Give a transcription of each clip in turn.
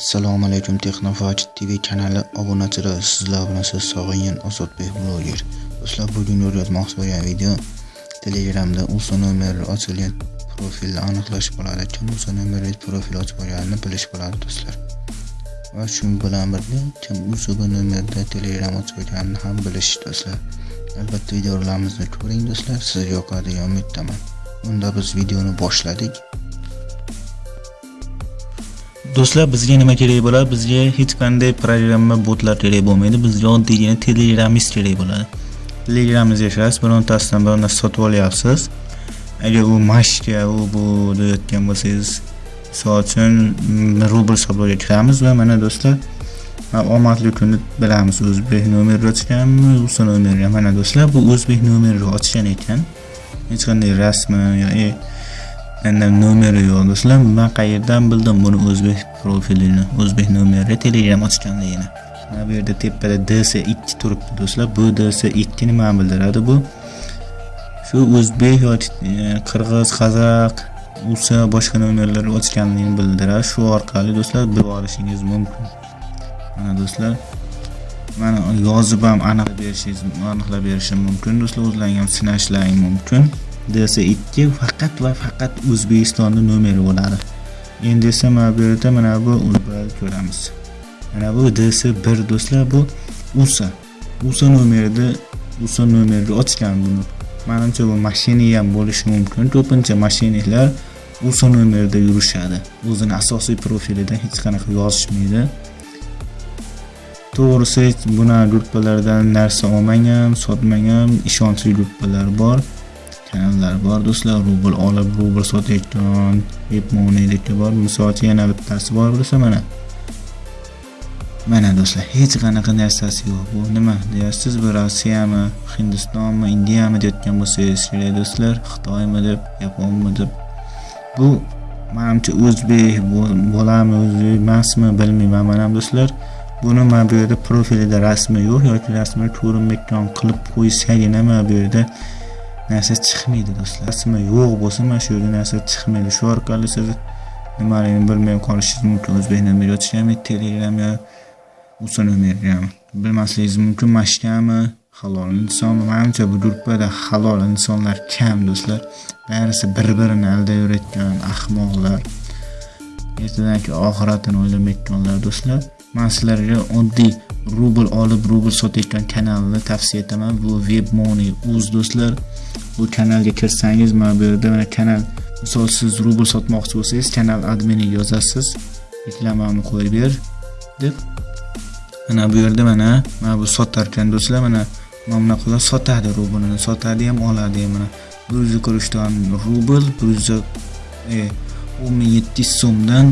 assalomu alaykum texnofach tv kanali obunachilari sizlar bilan siz sog'ingan ozodbek bloger do'stlar bugun o'rgatmoqchi bo'lgan video telegramda uso nomeri ochilgan profilni aniqlash bo'ladi. Kim uso nomerli profil ochib olganini bilish bo'ladi do'stlar. Va shu bilan birga kim uso nomerda telegram ochib olganini ham bilish do'stlar. Albatta videolarimizni ko'ring do'stlar. Sizga yoqadi degan umiddaman. Unda biz videoni boshladik. Do'stlar bizga nima kerak bo'ladi? Bizga hech qanday programma botlar kerak bo'lmaydi. Bizga oddiygina telegramist kerak bo'ladi. Telegramingizga kirasiz birontasidan bir narsa sotib olyapsiz. Agar u mashka u bu deyotgan bo'lsangiz misol uchun rubl hisobiga kiramiz va mana do'stlar omadli kunni bilamiz o'zbek nomeri ochganmi o'zbek nomerga. Mana do'stlar bu o'zbek nomeri ochgan ekan. Hech qanday rasmi yoki Mendan nomeri yo'q do'stlar. Men qayerdan bildim buni o'zbek profilini o'zbek nomeri telegram ochganligini? Mana bu yerda tepada DS2 turibdi do'stlar. Bu DS2 nima bildiradi. Bu shu o'zbek yoki e, qirg'iz qozoq usa boshqa nomerlar ochganligini bildiradi. Shu orqali do'stlar bilib olishingiz mumkin. Mana do'stlar mana yozib ham aniqlab berishingiz aniqlab berishim mumkin. Do'stlar o'zlaring ham sinashlaring mumkin. DS2 faqat va faqat O'zbekistonning nomeri bo'ladi. Endi esa mana bu yerda mana bu ko'ramiz. Mana bu DS1 do'stlar bu USA. USA nomerida USA nomerida ochgan buni. Menimcha bu mashina ham bo'lishi mumkin. Ko'pincha mashinalar USA nomerida yurishadi. O'zini asosiy profilida hech qanaqa yozishmaydi. To'g'risi buni gruppalardan narsa olmang ham, sotmang ham, ishonchli gruppalar bor. Kanallar bor do'stlar. Rubl olib rubl sotayotgan webmoneylikka bor. Misol uchun yana bittasi bor bo'lsa mana. Mana do'stlar hech qanaqa narsasi yo'q. Bu nima? Deyapsiz bu rossiyami hindistonmi indiyami deyotgan bo'lsangiz kerak do'stlar. Xitoymi deb yaponmi deb. Bu manimcha o'zbek bo'lami o'zbek emasmi bilmayman mana do'stlar. Buni mana bu yerda profilida rasmi yo'q yoki rasmini ko'rinmayotgan qilib qo'ysagina mana bu yerda? Narsa chiqmaydi do'stlar. Rasmi yo'q bo'lsa mana shu yerda narsa chiqmaydi. Shu orqali siz nimaligini bilmay qolishingiz mumkin. O'zbek nomeri yozishgami telegram yo usa nomergami bilmasligingiz mumkin mashkami? Halol inson manimcha bu gruppada halol insonlar kam do'stlar. Barisi bir birini aldayverayotgan ahmoqlar. Ertadagi oxiratini o'ylamayotganlar do'stlar. Man sizlarga oddiy rubl olib rubl sotayotgan kanalni tavsiya etaman. Bu web money uz do'stlar. Bu kanalga kirsangiz mana bu yerda mana kanal misol siz rubl sotmoqchi bo'lsangiz kanal adminiga yozasiz. Reklamamni qo'yib ber deb mana bu yerda mana mana bu sotar ekan do'stlar mana mana bunaqa sotadi rublini sotadi ham oladi ham mana. Bir yuz kurishdan rubl bir yuz e, o'n ming yetti yuz so'mdan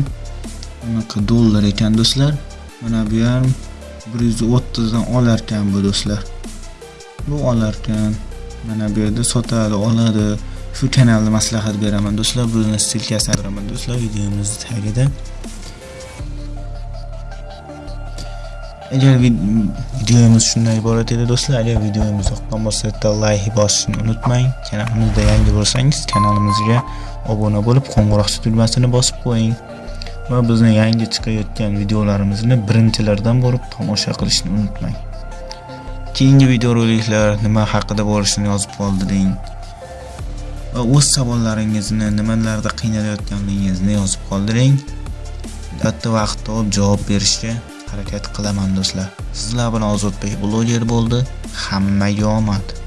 bunaqa dollar ekan do'stlar. Mana bu ham bir yuz o'ttizdan olarkan bu do'stlar. Bu olarkan. Mana bu yerda sotadi oladi. Shu kanalni maslahat beraman. Do'stlar buni ssilkasini beraman do'stlar videomizni tagida. Agar videomiz shundan iborat edi do'stlar agar videomiz yoqqan bo'lsa bitta layk bosishni unutmang. Kanalimizda yangi bo'lsangiz kanalimizga obuna bo'lib qo'ng'iroqcha tugmasini bosib qo'ying. Va bizni yangi chiqayotgan videolarimizni birinchilardan bo'lib tomosha qilishni unutmang. Keyingi videoroliklar nima haqida bo'lishini yozib qoldiring va o'z savollaringizni nimalarda qiynalayotganligingizni yozib qoldiring albatta vaqt topib javob berishga harakat qilaman do'stlar. Sizlar bilan ozodbek bloger bo'ldi. Hammaga omad.